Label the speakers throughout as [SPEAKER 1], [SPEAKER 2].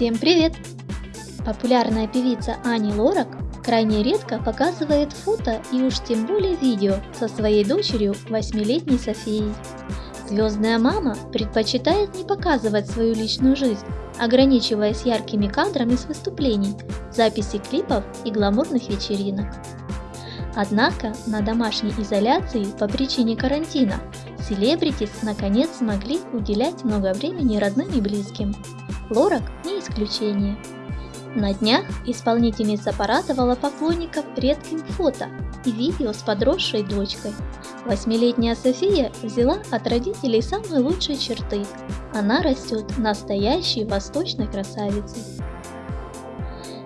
[SPEAKER 1] Всем привет! Популярная певица Ани Лорак крайне редко показывает фото и уж тем более видео со своей дочерью, восьмилетней Софией. Звездная мама предпочитает не показывать свою личную жизнь, ограничиваясь яркими кадрами с выступлений, записи клипов и гламурных вечеринок. Однако на домашней изоляции по причине карантина селебритис наконец смогли уделять много времени родным и близким. Лорак не исключение. На днях исполнительница порадовала поклонников редким фото и видео с подросшей дочкой. Восьмилетняя София взяла от родителей самые лучшие черты. Она растет настоящей восточной красавицей.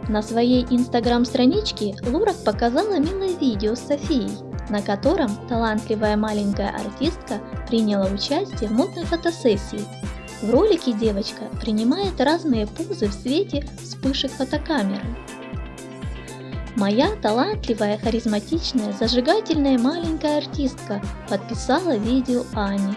[SPEAKER 1] На своей инстаграм-страничке Лурак показала милое видео с Софией, на котором талантливая маленькая артистка приняла участие в модной фотосессии в ролике девочка принимает разные позы в свете вспышек фотокамеры. Моя талантливая, харизматичная, зажигательная маленькая артистка подписала видео Ани.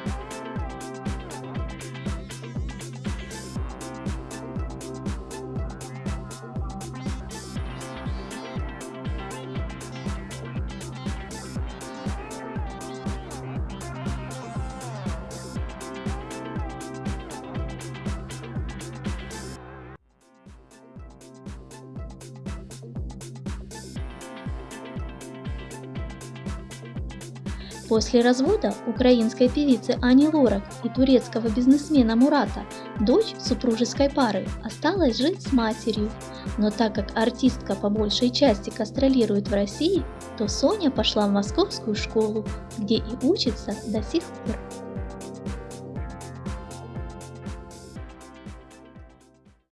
[SPEAKER 1] После развода украинской певицы Ани Лорак и турецкого бизнесмена Мурата дочь супружеской пары осталась жить с матерью. Но так как артистка по большей части гастролирует в России, то Соня пошла в московскую школу, где и учится до сих пор.